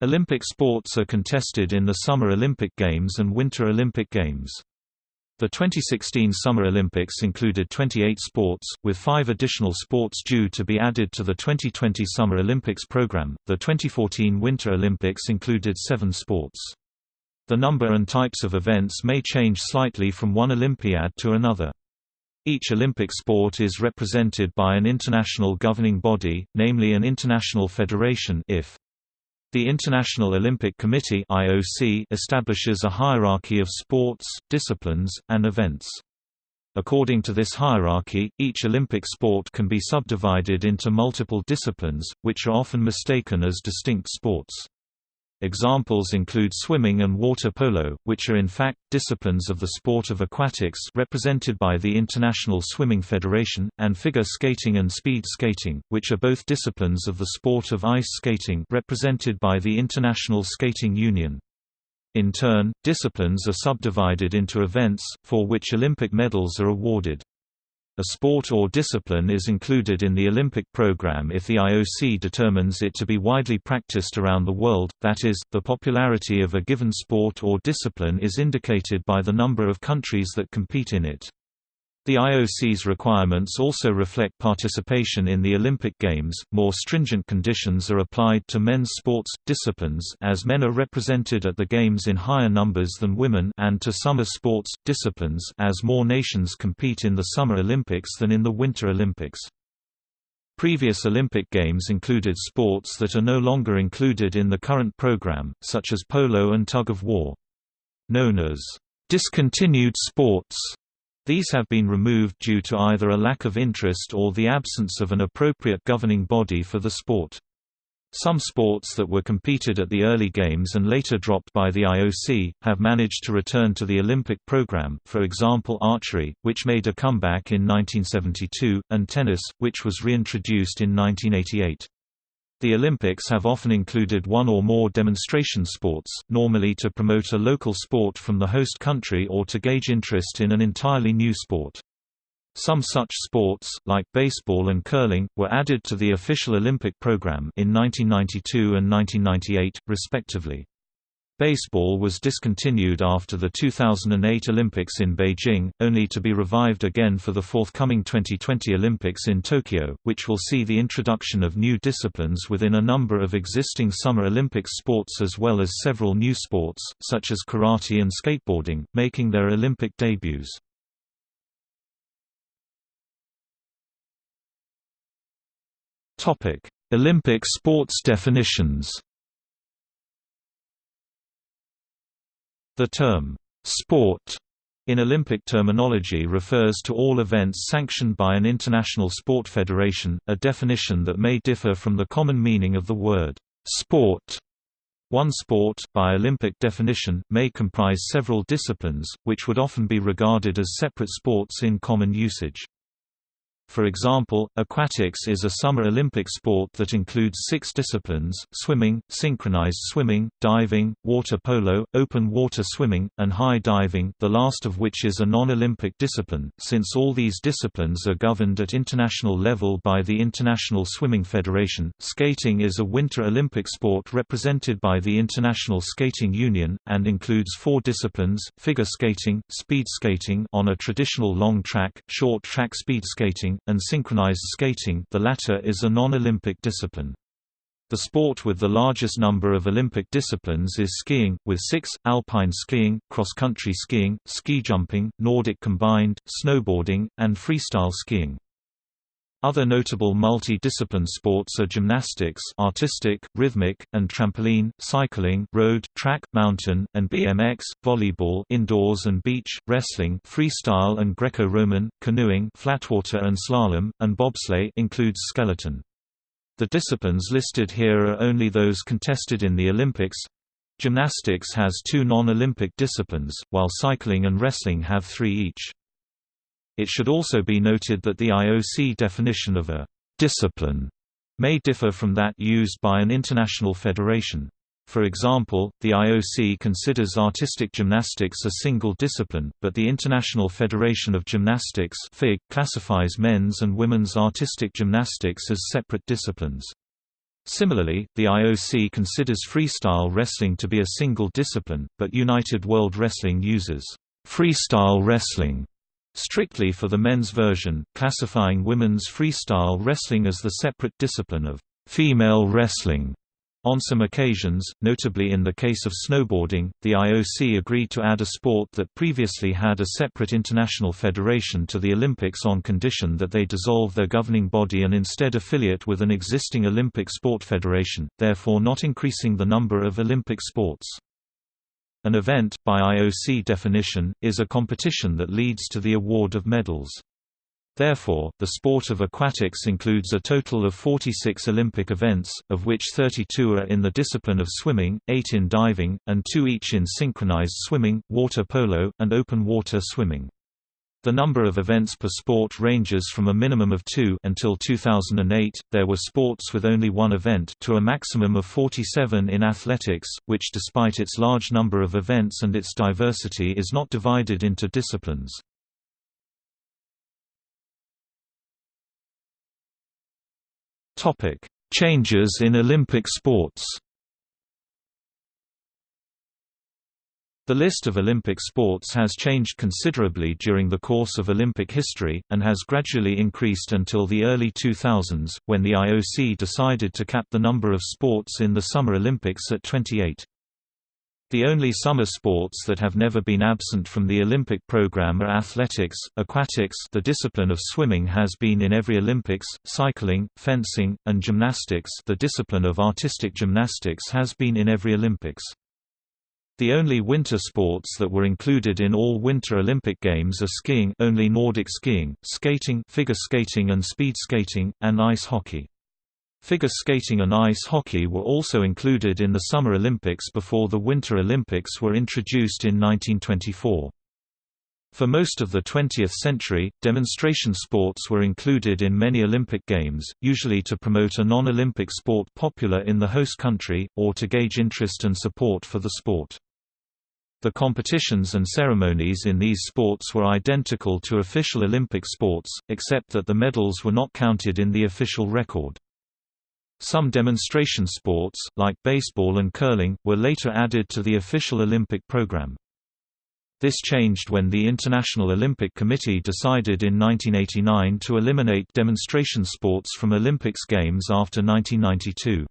Olympic sports are contested in the Summer Olympic Games and Winter Olympic Games. The 2016 Summer Olympics included 28 sports, with five additional sports due to be added to the 2020 Summer Olympics program. The 2014 Winter Olympics included seven sports. The number and types of events may change slightly from one Olympiad to another. Each Olympic sport is represented by an international governing body, namely an international federation if. The International Olympic Committee (IOC) establishes a hierarchy of sports, disciplines, and events. According to this hierarchy, each Olympic sport can be subdivided into multiple disciplines, which are often mistaken as distinct sports. Examples include swimming and water polo, which are in fact, disciplines of the sport of aquatics represented by the International Swimming Federation, and figure skating and speed skating, which are both disciplines of the sport of ice skating represented by the International Skating Union. In turn, disciplines are subdivided into events, for which Olympic medals are awarded. A sport or discipline is included in the Olympic program if the IOC determines it to be widely practiced around the world, that is, the popularity of a given sport or discipline is indicated by the number of countries that compete in it. The IOC's requirements also reflect participation in the Olympic Games. More stringent conditions are applied to men's sports disciplines as men are represented at the games in higher numbers than women and to summer sports disciplines as more nations compete in the Summer Olympics than in the Winter Olympics. Previous Olympic Games included sports that are no longer included in the current program, such as polo and tug of war. Known as discontinued sports, these have been removed due to either a lack of interest or the absence of an appropriate governing body for the sport. Some sports that were competed at the early games and later dropped by the IOC, have managed to return to the Olympic program for example archery, which made a comeback in 1972, and tennis, which was reintroduced in 1988. The Olympics have often included one or more demonstration sports, normally to promote a local sport from the host country or to gauge interest in an entirely new sport. Some such sports, like baseball and curling, were added to the official Olympic program in 1992 and 1998, respectively. Baseball was discontinued after the 2008 Olympics in Beijing, only to be revived again for the forthcoming 2020 Olympics in Tokyo, which will see the introduction of new disciplines within a number of existing Summer Olympics sports as well as several new sports, such as karate and skateboarding, making their Olympic debuts. Olympic sports definitions The term, sport, in Olympic terminology refers to all events sanctioned by an international sport federation, a definition that may differ from the common meaning of the word, sport. One sport, by Olympic definition, may comprise several disciplines, which would often be regarded as separate sports in common usage. For example, aquatics is a Summer Olympic sport that includes six disciplines, swimming, synchronized swimming, diving, water polo, open water swimming, and high diving the last of which is a non-Olympic discipline, since all these disciplines are governed at international level by the International Swimming Federation. Skating is a Winter Olympic sport represented by the International Skating Union, and includes four disciplines, figure skating, speed skating on a traditional long track, short track speed skating, and synchronized skating the latter is a non-Olympic discipline. The sport with the largest number of Olympic disciplines is skiing, with six, alpine skiing, cross-country skiing, ski jumping, Nordic combined, snowboarding, and freestyle skiing. Other notable multi-discipline sports are gymnastics artistic, rhythmic, and trampoline, cycling road, track, mountain, and BMX, volleyball indoors and beach, wrestling freestyle and Greco-Roman, canoeing flatwater and slalom, and bobsleigh includes skeleton. The disciplines listed here are only those contested in the Olympics. Gymnastics has two non-Olympic disciplines, while cycling and wrestling have three each. It should also be noted that the IOC definition of a discipline may differ from that used by an international federation. For example, the IOC considers artistic gymnastics a single discipline, but the International Federation of Gymnastics (FIG) classifies men's and women's artistic gymnastics as separate disciplines. Similarly, the IOC considers freestyle wrestling to be a single discipline, but United World Wrestling uses freestyle wrestling strictly for the men's version, classifying women's freestyle wrestling as the separate discipline of female wrestling. On some occasions, notably in the case of snowboarding, the IOC agreed to add a sport that previously had a separate international federation to the Olympics on condition that they dissolve their governing body and instead affiliate with an existing Olympic sport federation, therefore not increasing the number of Olympic sports. An event, by IOC definition, is a competition that leads to the award of medals. Therefore, the sport of aquatics includes a total of 46 Olympic events, of which 32 are in the discipline of swimming, 8 in diving, and 2 each in synchronized swimming, water polo, and open water swimming. The number of events per sport ranges from a minimum of 2 until 2008 there were sports with only one event to a maximum of 47 in athletics, which despite its large number of events and its diversity is not divided into disciplines. Changes in Olympic sports. The list of Olympic sports has changed considerably during the course of Olympic history, and has gradually increased until the early 2000s, when the IOC decided to cap the number of sports in the Summer Olympics at 28. The only summer sports that have never been absent from the Olympic program are athletics, aquatics the discipline of swimming has been in every Olympics, cycling, fencing, and gymnastics the discipline of artistic gymnastics has been in every Olympics. The only winter sports that were included in all Winter Olympic Games are skiing only Nordic skiing, skating figure skating and speed skating, and ice hockey. Figure skating and ice hockey were also included in the Summer Olympics before the Winter Olympics were introduced in 1924. For most of the 20th century, demonstration sports were included in many Olympic Games, usually to promote a non-Olympic sport popular in the host country, or to gauge interest and support for the sport. The competitions and ceremonies in these sports were identical to official Olympic sports, except that the medals were not counted in the official record. Some demonstration sports, like baseball and curling, were later added to the official Olympic program. This changed when the International Olympic Committee decided in 1989 to eliminate demonstration sports from Olympics Games after 1992.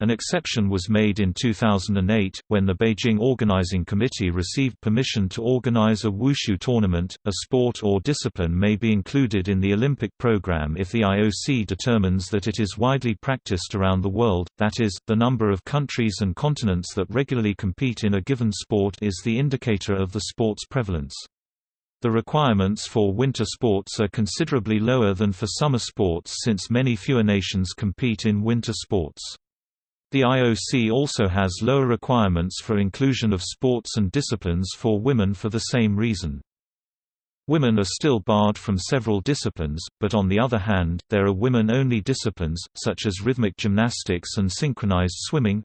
An exception was made in 2008, when the Beijing Organizing Committee received permission to organize a wushu tournament. A sport or discipline may be included in the Olympic program if the IOC determines that it is widely practiced around the world, that is, the number of countries and continents that regularly compete in a given sport is the indicator of the sport's prevalence. The requirements for winter sports are considerably lower than for summer sports since many fewer nations compete in winter sports. The IOC also has lower requirements for inclusion of sports and disciplines for women for the same reason. Women are still barred from several disciplines, but on the other hand, there are women-only disciplines, such as rhythmic gymnastics and synchronized swimming,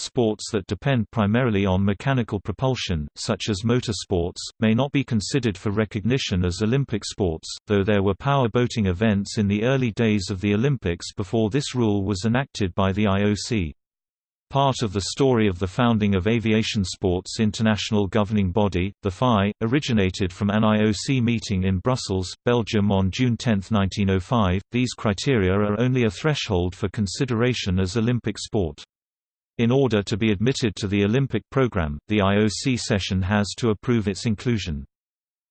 Sports that depend primarily on mechanical propulsion, such as motorsports, may not be considered for recognition as Olympic sports, though there were power boating events in the early days of the Olympics before this rule was enacted by the IOC. Part of the story of the founding of Aviation Sports International Governing Body, the FAI, originated from an IOC meeting in Brussels, Belgium on June 10, 1905. These criteria are only a threshold for consideration as Olympic sport. In order to be admitted to the Olympic program, the IOC session has to approve its inclusion.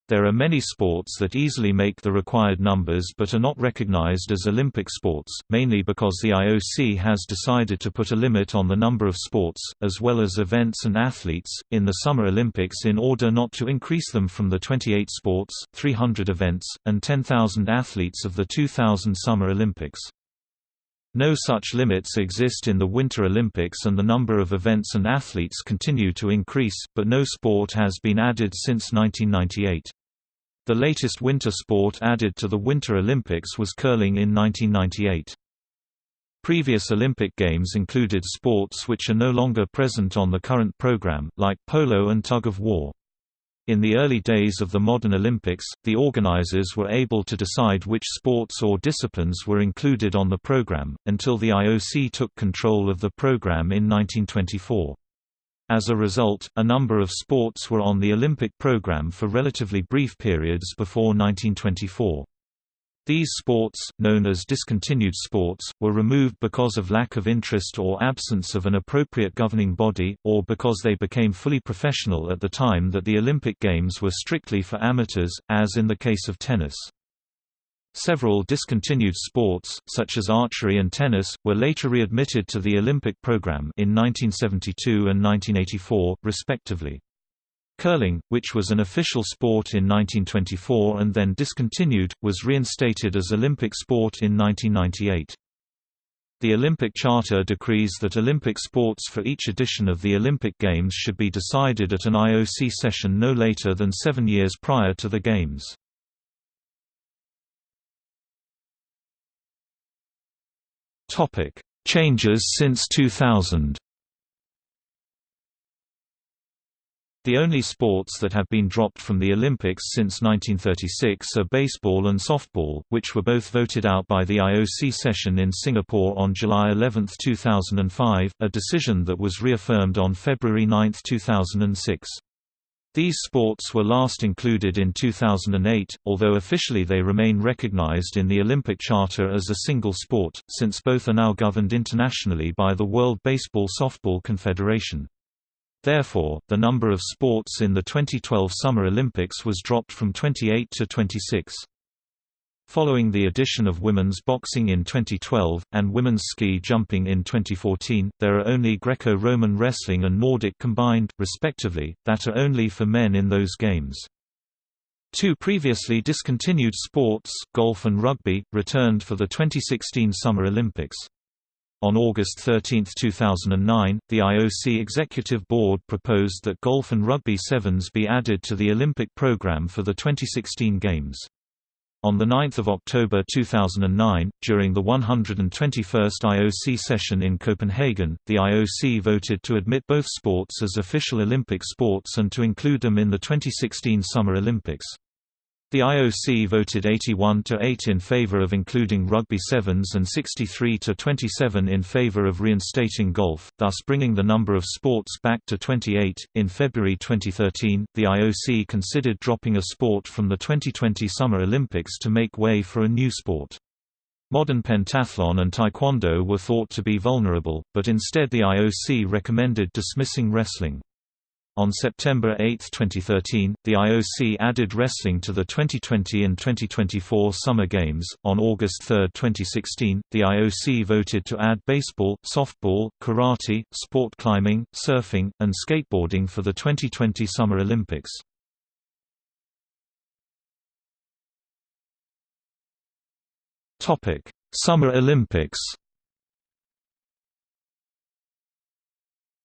There are many sports that easily make the required numbers but are not recognized as Olympic sports, mainly because the IOC has decided to put a limit on the number of sports, as well as events and athletes, in the Summer Olympics in order not to increase them from the 28 sports, 300 events, and 10,000 athletes of the 2000 Summer Olympics. No such limits exist in the Winter Olympics and the number of events and athletes continue to increase, but no sport has been added since 1998. The latest winter sport added to the Winter Olympics was curling in 1998. Previous Olympic Games included sports which are no longer present on the current program, like polo and tug of war. In the early days of the modern Olympics, the organizers were able to decide which sports or disciplines were included on the program, until the IOC took control of the program in 1924. As a result, a number of sports were on the Olympic program for relatively brief periods before 1924. These sports, known as discontinued sports, were removed because of lack of interest or absence of an appropriate governing body, or because they became fully professional at the time that the Olympic Games were strictly for amateurs, as in the case of tennis. Several discontinued sports, such as archery and tennis, were later readmitted to the Olympic program in 1972 and 1984, respectively. Curling, which was an official sport in 1924 and then discontinued, was reinstated as Olympic sport in 1998. The Olympic Charter decrees that Olympic sports for each edition of the Olympic Games should be decided at an IOC session no later than seven years prior to the Games. Changes since 2000 The only sports that have been dropped from the Olympics since 1936 are baseball and softball, which were both voted out by the IOC session in Singapore on July 11, 2005, a decision that was reaffirmed on February 9, 2006. These sports were last included in 2008, although officially they remain recognized in the Olympic Charter as a single sport, since both are now governed internationally by the World Baseball Softball Confederation. Therefore, the number of sports in the 2012 Summer Olympics was dropped from 28 to 26. Following the addition of women's boxing in 2012, and women's ski jumping in 2014, there are only Greco-Roman wrestling and Nordic combined, respectively, that are only for men in those games. Two previously discontinued sports, golf and rugby, returned for the 2016 Summer Olympics. On August 13, 2009, the IOC Executive Board proposed that golf and rugby sevens be added to the Olympic program for the 2016 Games. On 9 October 2009, during the 121st IOC session in Copenhagen, the IOC voted to admit both sports as official Olympic sports and to include them in the 2016 Summer Olympics. The IOC voted 81 to 8 in favor of including rugby sevens and 63 to 27 in favor of reinstating golf, thus bringing the number of sports back to 28. In February 2013, the IOC considered dropping a sport from the 2020 Summer Olympics to make way for a new sport. Modern pentathlon and taekwondo were thought to be vulnerable, but instead the IOC recommended dismissing wrestling. On September 8, 2013, the IOC added wrestling to the 2020 and 2024 Summer Games. On August 3, 2016, the IOC voted to add baseball, softball, karate, sport climbing, surfing, and skateboarding for the 2020 Summer Olympics. Topic: Summer Olympics.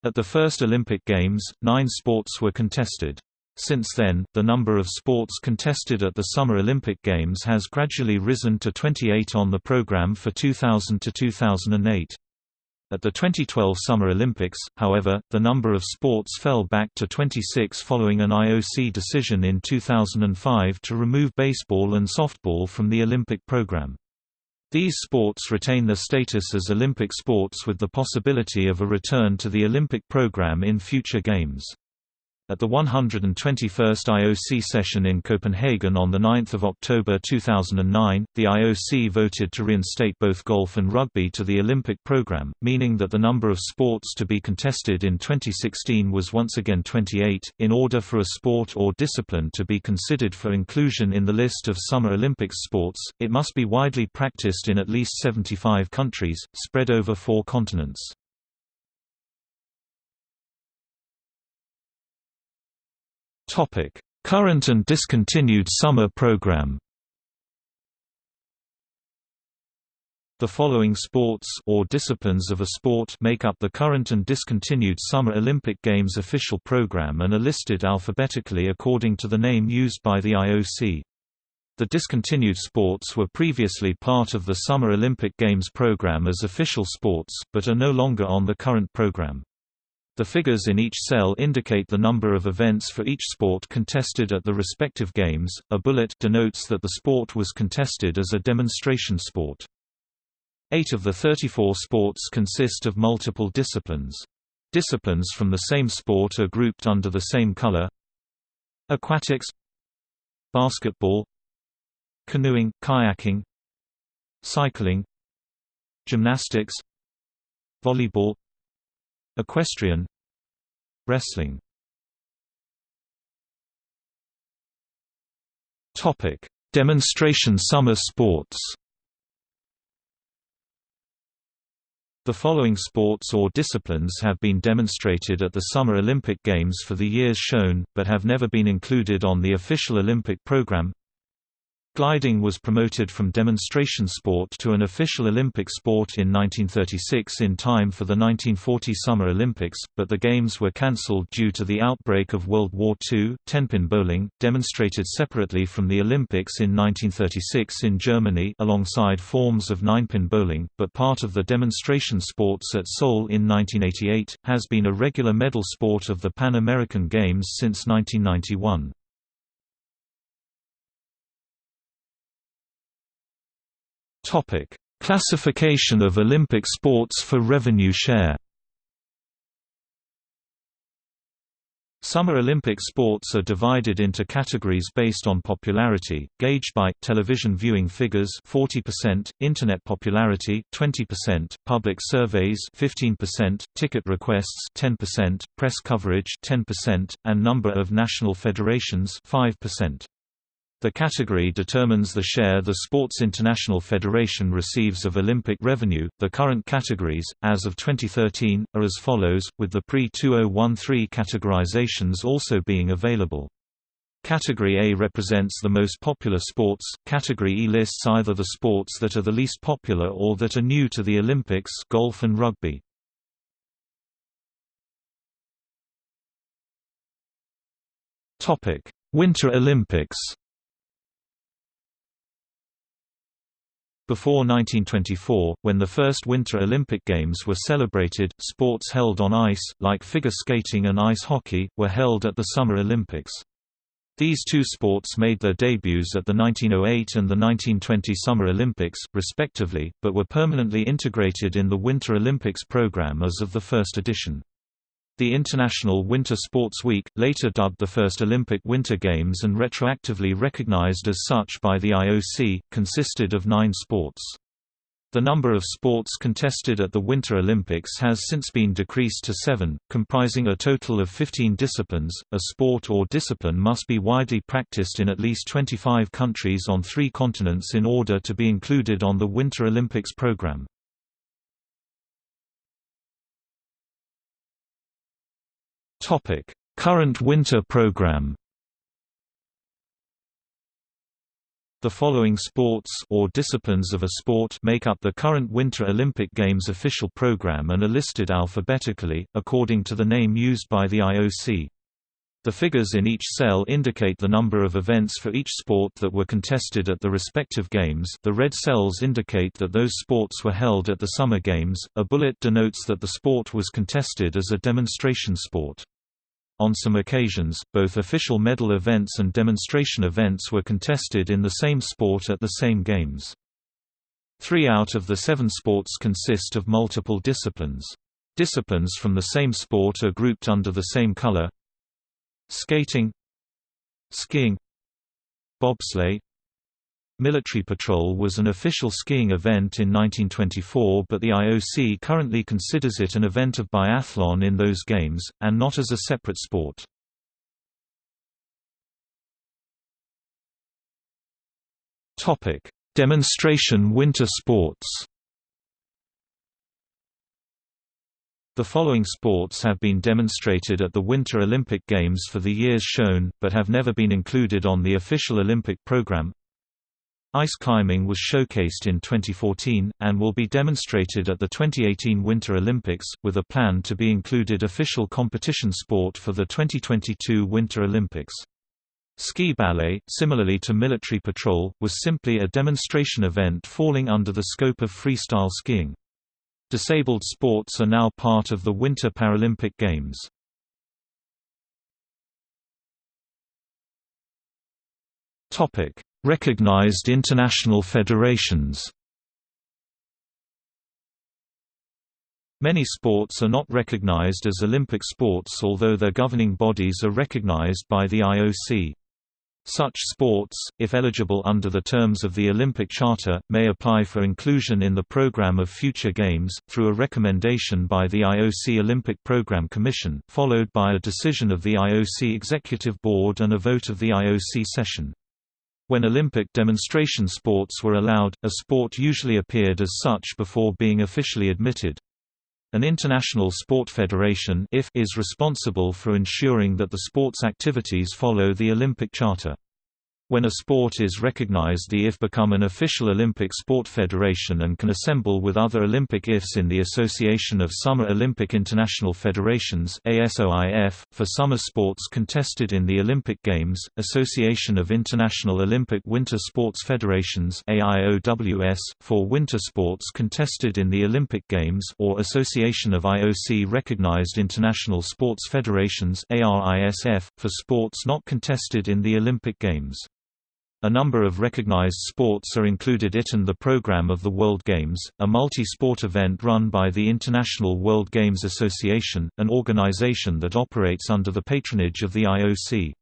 At the first Olympic Games, nine sports were contested. Since then, the number of sports contested at the Summer Olympic Games has gradually risen to 28 on the program for 2000 to 2008. At the 2012 Summer Olympics, however, the number of sports fell back to 26 following an IOC decision in 2005 to remove baseball and softball from the Olympic program. These sports retain their status as Olympic sports with the possibility of a return to the Olympic program in future games. At the 121st IOC session in Copenhagen on 9 October 2009, the IOC voted to reinstate both golf and rugby to the Olympic program, meaning that the number of sports to be contested in 2016 was once again 28. In order for a sport or discipline to be considered for inclusion in the list of Summer Olympics sports, it must be widely practiced in at least 75 countries, spread over four continents. Topic: Current and discontinued summer program. The following sports or disciplines of a sport make up the current and discontinued Summer Olympic Games official program and are listed alphabetically according to the name used by the IOC. The discontinued sports were previously part of the Summer Olympic Games program as official sports, but are no longer on the current program. The figures in each cell indicate the number of events for each sport contested at the respective games. A bullet denotes that the sport was contested as a demonstration sport. Eight of the 34 sports consist of multiple disciplines. Disciplines from the same sport are grouped under the same color. Aquatics Basketball Canoeing, kayaking Cycling Gymnastics Volleyball Equestrian Wrestling Topic: Demonstration summer sports. The following sports or disciplines have been demonstrated at the Summer Olympic Games for the years shown, but have never been included on the official Olympic program Gliding was promoted from demonstration sport to an official Olympic sport in 1936 in time for the 1940 Summer Olympics, but the Games were cancelled due to the outbreak of World War II. Tenpin bowling, demonstrated separately from the Olympics in 1936 in Germany alongside forms of ninepin bowling, but part of the demonstration sports at Seoul in 1988, has been a regular medal sport of the Pan American Games since 1991. Topic: Classification of Olympic sports for revenue share. Summer Olympic sports are divided into categories based on popularity, gauged by television viewing figures 40%, internet popularity 20%, public surveys 15%, ticket requests 10%, press coverage 10%, and number of national federations 5%. The category determines the share the Sports International Federation receives of Olympic revenue. The current categories, as of 2013, are as follows, with the pre 2013 categorizations also being available. Category A represents the most popular sports, Category E lists either the sports that are the least popular or that are new to the Olympics golf and rugby. Winter Olympics Before 1924, when the first Winter Olympic Games were celebrated, sports held on ice, like figure skating and ice hockey, were held at the Summer Olympics. These two sports made their debuts at the 1908 and the 1920 Summer Olympics, respectively, but were permanently integrated in the Winter Olympics program as of the first edition. The International Winter Sports Week, later dubbed the first Olympic Winter Games and retroactively recognized as such by the IOC, consisted of nine sports. The number of sports contested at the Winter Olympics has since been decreased to seven, comprising a total of 15 disciplines. A sport or discipline must be widely practiced in at least 25 countries on three continents in order to be included on the Winter Olympics program. Topic: Current winter program. The following sports or disciplines of a sport make up the current Winter Olympic Games official program and are listed alphabetically, according to the name used by the IOC. The figures in each cell indicate the number of events for each sport that were contested at the respective games. The red cells indicate that those sports were held at the Summer Games. A bullet denotes that the sport was contested as a demonstration sport. On some occasions, both official medal events and demonstration events were contested in the same sport at the same games. Three out of the seven sports consist of multiple disciplines. Disciplines from the same sport are grouped under the same color Skating Skiing Bobsleigh Military Patrol was an official skiing event in 1924 but the IOC currently considers it an event of biathlon in those games, and not as a separate sport. Demonstration winter sports The following sports have been demonstrated at the Winter Olympic Games for the years shown, but have never been included on the official Olympic program Ice climbing was showcased in 2014, and will be demonstrated at the 2018 Winter Olympics, with a plan to be included official competition sport for the 2022 Winter Olympics. Ski ballet, similarly to military patrol, was simply a demonstration event falling under the scope of freestyle skiing. Disabled sports are now part of the Winter Paralympic Games. Recognized international federations Many sports are not recognized as Olympic sports although their governing bodies are recognized by the IOC. Such sports, if eligible under the terms of the Olympic Charter, may apply for inclusion in the program of future games, through a recommendation by the IOC Olympic Program Commission, followed by a decision of the IOC Executive Board and a vote of the IOC session. When Olympic demonstration sports were allowed, a sport usually appeared as such before being officially admitted. An international sport federation is responsible for ensuring that the sports activities follow the Olympic Charter. When a sport is recognized the IF become an official Olympic sport federation and can assemble with other Olympic IFs in the Association of Summer Olympic International Federations ASOIF, for summer sports contested in the Olympic Games, Association of International Olympic Winter Sports Federations for winter sports contested in the Olympic Games or Association of IOC-recognized International Sports Federations for sports not contested in the Olympic Games. A number of recognized sports are included it in the program of the World Games, a multi-sport event run by the International World Games Association, an organization that operates under the patronage of the IOC.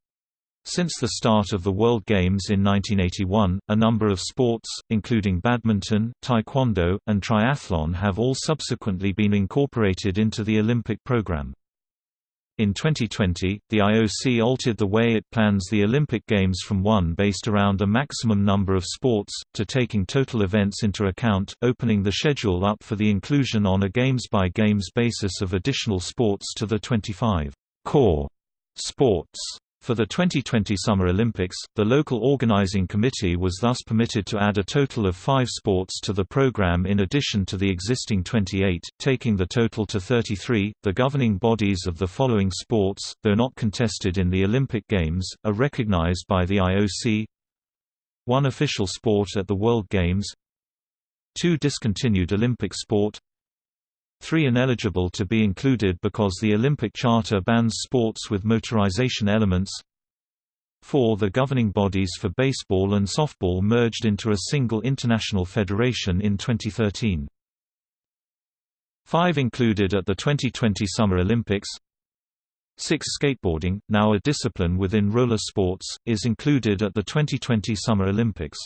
Since the start of the World Games in 1981, a number of sports, including badminton, taekwondo, and triathlon have all subsequently been incorporated into the Olympic program. In 2020, the IOC altered the way it plans the Olympic Games from one based around a maximum number of sports, to taking total events into account, opening the schedule up for the inclusion on a games-by-games -games basis of additional sports to the 25 core sports for the 2020 Summer Olympics, the local organizing committee was thus permitted to add a total of five sports to the program in addition to the existing 28, taking the total to 33. The governing bodies of the following sports, though not contested in the Olympic Games, are recognized by the IOC one official sport at the World Games two discontinued Olympic sport 3 ineligible to be included because the Olympic Charter bans sports with motorization elements 4 The governing bodies for baseball and softball merged into a single international federation in 2013. 5 included at the 2020 Summer Olympics 6 Skateboarding, now a discipline within roller sports, is included at the 2020 Summer Olympics.